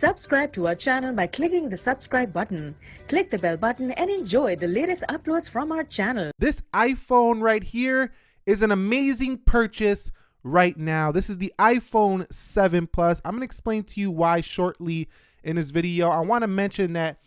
Subscribe to our channel by clicking the subscribe button. Click the bell button and enjoy the latest uploads from our channel. This iPhone right here is an amazing purchase right now. This is the iPhone 7 Plus. I'm going to explain to you why shortly in this video. I want to mention that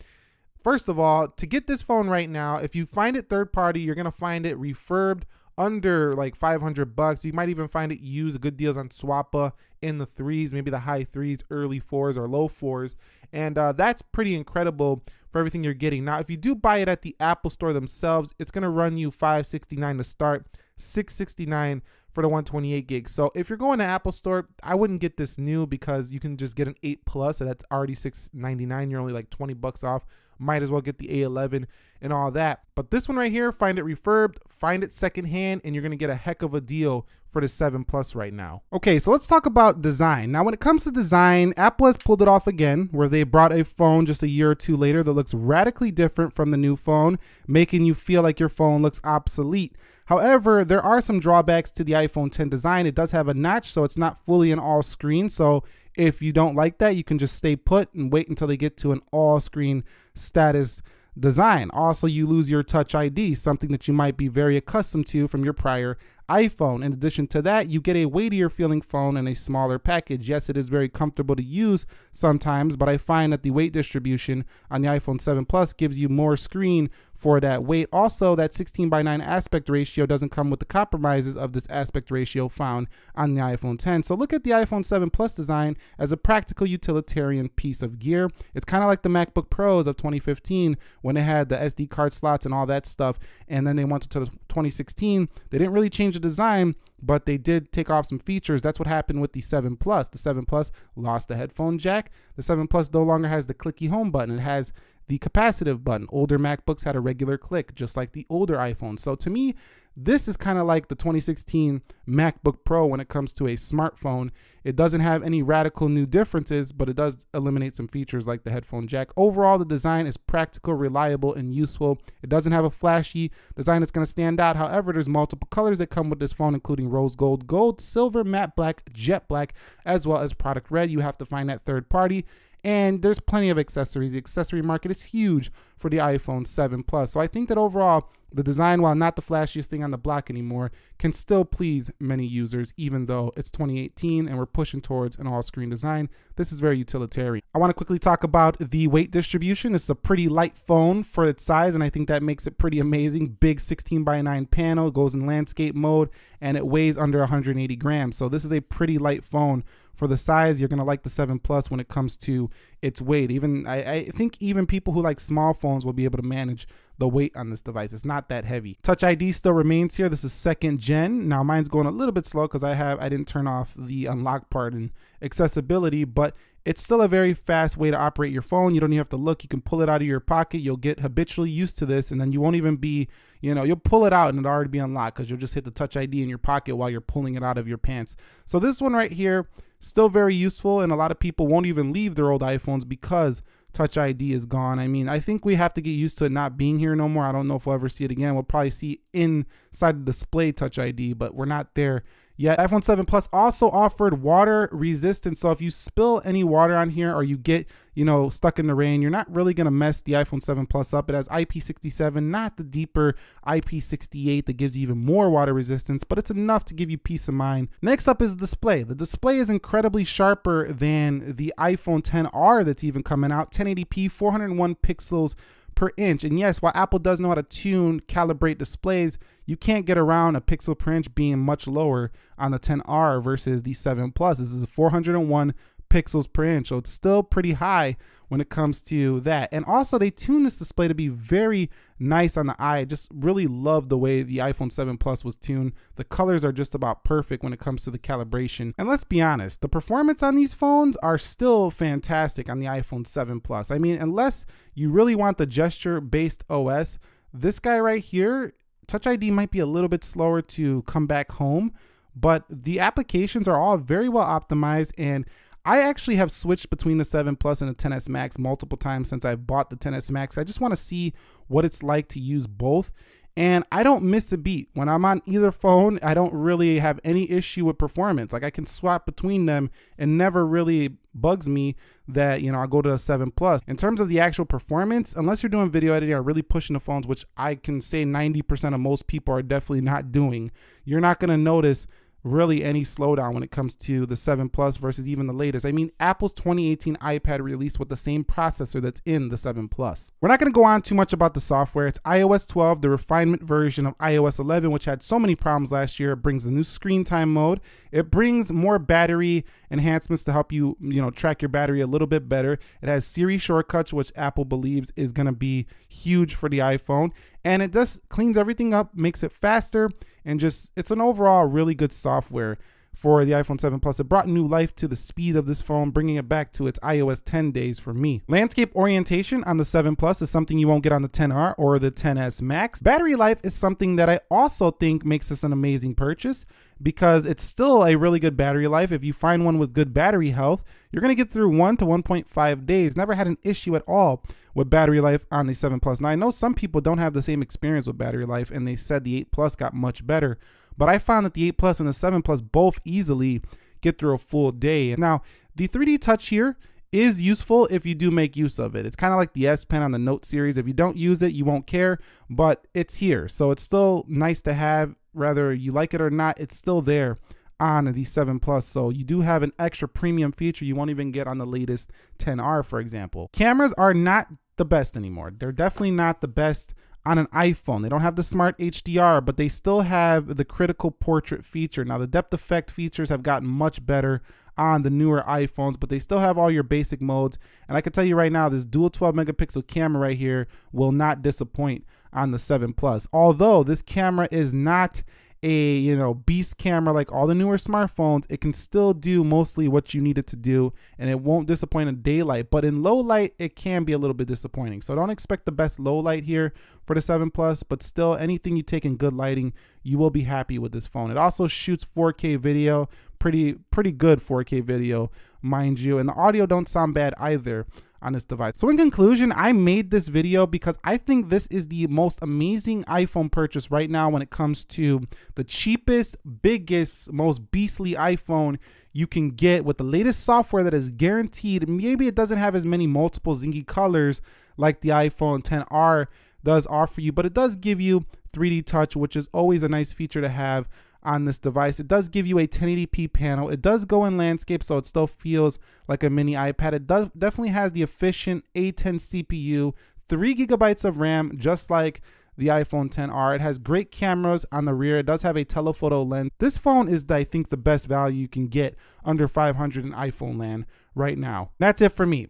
First of all, to get this phone right now, if you find it third party, you're going to find it refurbed under like 500 bucks. You might even find it used good deals on Swappa in the threes, maybe the high threes, early fours or low fours. And uh, that's pretty incredible for everything you're getting. Now, if you do buy it at the Apple store themselves, it's going to run you 569 to start, 669 for the 128 gigs. So if you're going to Apple Store, I wouldn't get this new because you can just get an 8 Plus, and that's already 699. You're only like 20 bucks off might as well get the A11 and all that. But this one right here, find it refurbed, find it secondhand, and you're gonna get a heck of a deal for the 7 Plus right now. Okay, so let's talk about design. Now, when it comes to design, Apple has pulled it off again, where they brought a phone just a year or two later that looks radically different from the new phone, making you feel like your phone looks obsolete. However, there are some drawbacks to the iPhone 10 design. It does have a notch, so it's not fully an all screen. So if you don't like that, you can just stay put and wait until they get to an all screen status design. Also, you lose your Touch ID, something that you might be very accustomed to from your prior iPhone. In addition to that, you get a weightier feeling phone in a smaller package. Yes, it is very comfortable to use sometimes, but I find that the weight distribution on the iPhone 7 Plus gives you more screen for that weight. Also, that 16 by 9 aspect ratio doesn't come with the compromises of this aspect ratio found on the iPhone 10. So look at the iPhone 7 Plus design as a practical utilitarian piece of gear. It's kind of like the MacBook Pros of 2015 when they had the SD card slots and all that stuff. And then they went to 2016. They didn't really change the design, but they did take off some features. That's what happened with the 7 Plus. The 7 Plus lost the headphone jack. The 7 Plus no longer has the clicky home button. It has the capacitive button. Older MacBooks had a regular click, just like the older iPhones. So to me, this is kind of like the 2016 MacBook Pro when it comes to a smartphone. It doesn't have any radical new differences, but it does eliminate some features like the headphone jack. Overall, the design is practical, reliable, and useful. It doesn't have a flashy design that's going to stand out. However, there's multiple colors that come with this phone, including rose gold, gold, silver, matte black, jet black, as well as product red. You have to find that third party and there's plenty of accessories. The accessory market is huge for the iPhone 7 Plus. So I think that overall, the design, while not the flashiest thing on the block anymore, can still please many users, even though it's 2018 and we're pushing towards an all-screen design. This is very utilitarian. I want to quickly talk about the weight distribution. It's a pretty light phone for its size, and I think that makes it pretty amazing. Big 16 by 9 panel, goes in landscape mode, and it weighs under 180 grams. So this is a pretty light phone for the size. You're gonna like the 7 Plus when it comes to its weight. Even I, I think even people who like small phones will be able to manage the weight on this device. It's not that heavy. Touch ID still remains here. This is second gen. Now mine's going a little bit slow because I have I didn't turn off the unlock part and accessibility, but it's still a very fast way to operate your phone. You don't even have to look. You can pull it out of your pocket. You'll get habitually used to this, and then you won't even be, you know, you'll pull it out and it'll already be unlocked because you'll just hit the Touch ID in your pocket while you're pulling it out of your pants. So this one right here, still very useful, and a lot of people won't even leave their old iPhones because Touch ID is gone. I mean, I think we have to get used to it not being here no more. I don't know if we'll ever see it again. We'll probably see inside the display Touch ID, but we're not there yet. iPhone 7 Plus also offered water resistance. So if you spill any water on here or you get, you know, stuck in the rain, you're not really going to mess the iPhone 7 Plus up. It has IP67, not the deeper IP68 that gives you even more water resistance, but it's enough to give you peace of mind. Next up is the display. The display is incredibly sharper than the iPhone 10R that's even coming out. 1080p, 401 pixels per inch. And yes, while Apple does know how to tune, calibrate displays, you can't get around a pixel per inch being much lower on the 10R versus the 7 Plus. This is a 401 pixels per inch, so it's still pretty high when it comes to that. And also they tuned this display to be very nice on the eye. I just really love the way the iPhone 7 Plus was tuned. The colors are just about perfect when it comes to the calibration. And let's be honest, the performance on these phones are still fantastic on the iPhone 7 Plus. I mean, unless you really want the gesture-based OS, this guy right here, Touch ID might be a little bit slower to come back home, but the applications are all very well optimized and I actually have switched between the 7 Plus and the 10s Max multiple times since I bought the 10s Max. I just want to see what it's like to use both. and I don't miss a beat. When I'm on either phone, I don't really have any issue with performance. Like I can swap between them and never really bugs me that, you know, I go to a 7 Plus. In terms of the actual performance, unless you're doing video editing or really pushing the phones, which I can say 90% of most people are definitely not doing, you're not going to notice really any slowdown when it comes to the 7 Plus versus even the latest. I mean, Apple's 2018 iPad released with the same processor that's in the 7 Plus. We're not going to go on too much about the software. It's iOS 12, the refinement version of iOS 11, which had so many problems last year. It brings the new screen time mode. It brings more battery enhancements to help you, you know, track your battery a little bit better. It has Siri shortcuts, which Apple believes is going to be huge for the iPhone. And it just cleans everything up, makes it faster, and just it's an overall really good software for the iPhone 7 Plus. It brought new life to the speed of this phone, bringing it back to its iOS 10 days for me. Landscape orientation on the 7 Plus is something you won't get on the 10R or the 10S Max. Battery life is something that I also think makes this an amazing purchase because it's still a really good battery life. If you find one with good battery health, you're to get through 1 to 1.5 days. Never had an issue at all with battery life on the 7 Plus. Now, I know some people don't have the same experience with battery life and they said the 8 Plus got much better. But I found that the 8 Plus and the 7 Plus both easily get through a full day. Now, the 3D Touch here is useful if you do make use of it. It's kind of like the S Pen on the Note series. If you don't use it, you won't care, but it's here. So it's still nice to have, whether you like it or not, it's still there on the 7 Plus. So you do have an extra premium feature you won't even get on the latest 10R, for example. Cameras are not the best anymore. They're definitely not the best on an iPhone. They don't have the smart HDR, but they still have the critical portrait feature. Now, the depth effect features have gotten much better on the newer iPhones, but they still have all your basic modes. And I can tell you right now, this dual 12 megapixel camera right here will not disappoint on the 7 Plus. Although this camera is not a you know beast camera like all the newer smartphones it can still do mostly what you need it to do and it won't disappoint in daylight. But in low light it can be a little bit disappointing. So don't expect the best low light here for the 7 plus but still anything you take in good lighting you will be happy with this phone. It also shoots 4k video pretty pretty good 4k video mind you and the audio don't sound bad either on this device. So in conclusion, I made this video because I think this is the most amazing iPhone purchase right now when it comes to the cheapest, biggest, most beastly iPhone you can get with the latest software that is guaranteed. Maybe it doesn't have as many multiple zingy colors like the iPhone 10R does offer you, but it does give you 3D touch, which is always a nice feature to have on this device. It does give you a 1080p panel. It does go in landscape, so it still feels like a mini iPad. It does definitely has the efficient A10 CPU, three gigabytes of RAM, just like the iPhone 10R. It has great cameras on the rear. It does have a telephoto lens. This phone is, I think, the best value you can get under 500 in iPhone land right now. That's it for me.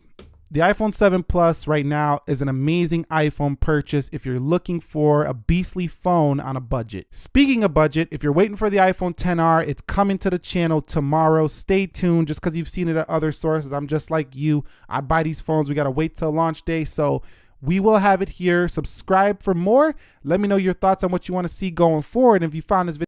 The iPhone 7 Plus right now is an amazing iPhone purchase if you're looking for a beastly phone on a budget. Speaking of budget, if you're waiting for the iPhone 10R, it's coming to the channel tomorrow. Stay tuned just because you've seen it at other sources. I'm just like you. I buy these phones. We got to wait till launch day. So we will have it here. Subscribe for more. Let me know your thoughts on what you want to see going forward. And if you found this video,